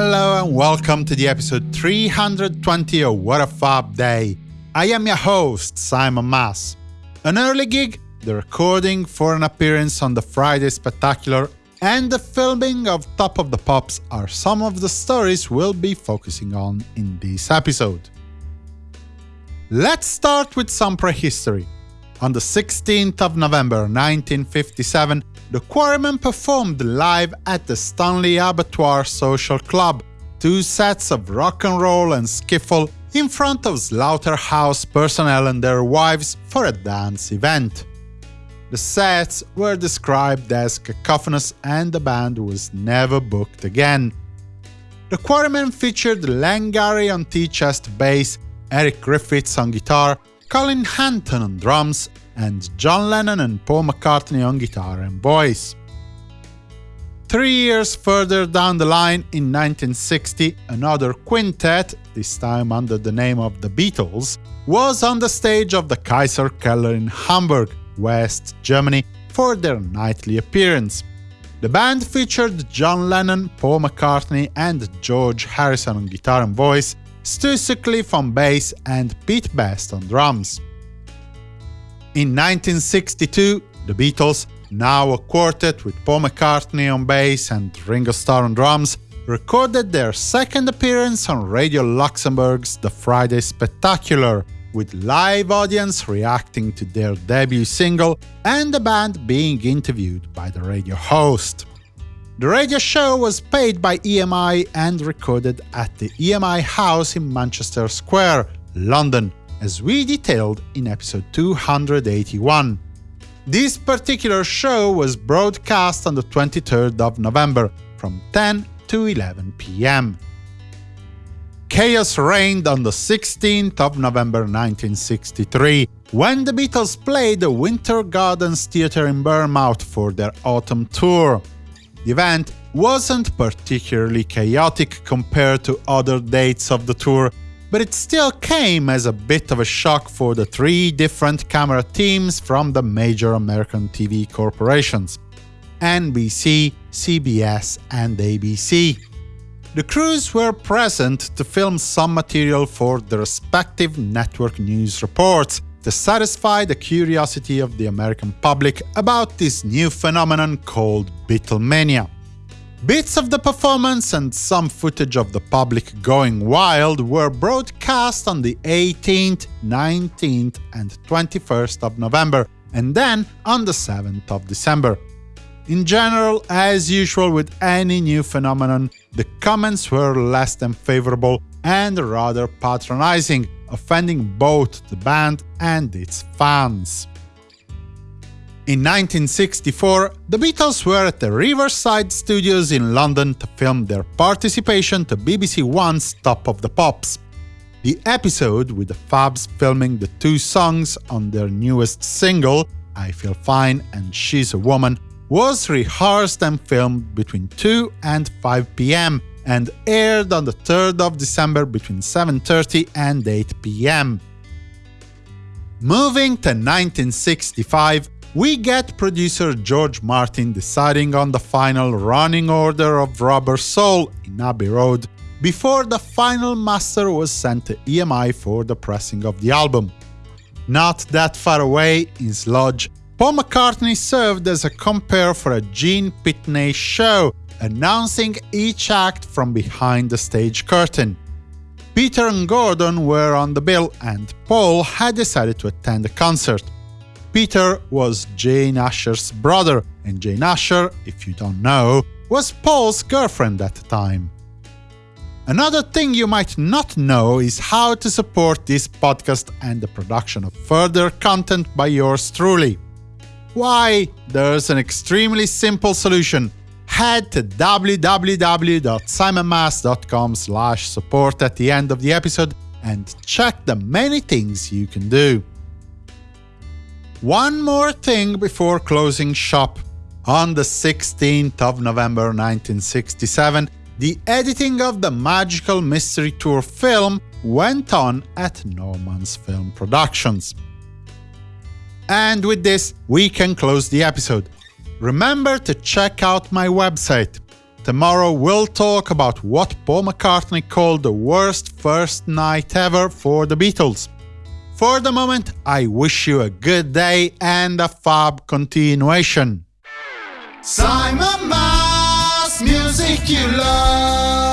Hello and welcome to the episode 320 of What a Fab Day. I am your host, Simon Mas. An early gig, the recording for an appearance on the Friday Spectacular, and the filming of Top of the Pops are some of the stories we'll be focusing on in this episode. Let's start with some prehistory. On the 16th of November 1957, the Quarrymen performed live at the Stanley Abattoir Social Club, two sets of rock and roll and skiffle in front of slaughterhouse personnel and their wives for a dance event. The sets were described as cacophonous and the band was never booked again. The Quarrymen featured Len Garry on T-chest bass, Eric Griffiths on guitar, Colin Hanton on drums, and John Lennon and Paul McCartney on guitar and voice. Three years further down the line, in 1960, another quintet, this time under the name of the Beatles, was on the stage of the Kaiser Keller in Hamburg, West Germany, for their nightly appearance. The band featured John Lennon, Paul McCartney and George Harrison on guitar and voice, Stu Sutcliffe on bass and Pete Best on drums. In 1962, the Beatles, now a quartet with Paul McCartney on bass and Ringo Starr on drums, recorded their second appearance on Radio Luxembourg's The Friday Spectacular, with live audience reacting to their debut single and the band being interviewed by the radio host. The radio show was paid by EMI and recorded at the EMI House in Manchester Square, London, as we detailed in episode 281. This particular show was broadcast on the 23rd of November, from 10 to 11 pm. Chaos reigned on the 16th of November 1963, when the Beatles played the Winter Gardens Theatre in Bournemouth for their autumn tour. The event wasn't particularly chaotic compared to other dates of the tour, but it still came as a bit of a shock for the three different camera teams from the major American TV corporations NBC, CBS, and ABC. The crews were present to film some material for the respective network news reports to satisfy the curiosity of the American public about this new phenomenon called Beatlemania. Bits of the performance and some footage of the public going wild were broadcast on the 18th, 19th and 21st of November, and then on the 7th of December. In general, as usual with any new phenomenon, the comments were less than favorable and rather patronizing, offending both the band and its fans. In 1964, the Beatles were at the Riverside Studios in London to film their participation to BBC One's Top of the Pops. The episode, with the Fabs filming the two songs on their newest single, I Feel Fine and She's a Woman, was rehearsed and filmed between 2 and 5 pm and aired on the 3rd of December between 7.30 and 8 pm. Moving to 1965, we get producer George Martin deciding on the final running order of Rubber Soul in Abbey Road before the final master was sent to EMI for the pressing of the album. Not that far away, in Sludge, Paul McCartney served as a compere for a Gene Pitney show, announcing each act from behind the stage curtain. Peter and Gordon were on the bill, and Paul had decided to attend the concert. Peter was Jane Asher's brother, and Jane Asher, if you don't know, was Paul's girlfriend at the time. Another thing you might not know is how to support this podcast and the production of further content by yours truly. Why, there's an extremely simple solution. Head to www.simonmas.com support at the end of the episode and check the many things you can do. One more thing before closing shop. On the 16th of November 1967, the editing of the Magical Mystery Tour film went on at Norman's Film Productions. And with this, we can close the episode. Remember to check out my website. Tomorrow we'll talk about what Paul McCartney called the worst first night ever for the Beatles. For the moment, I wish you a good day and a fab continuation. Simon Mas, music you love.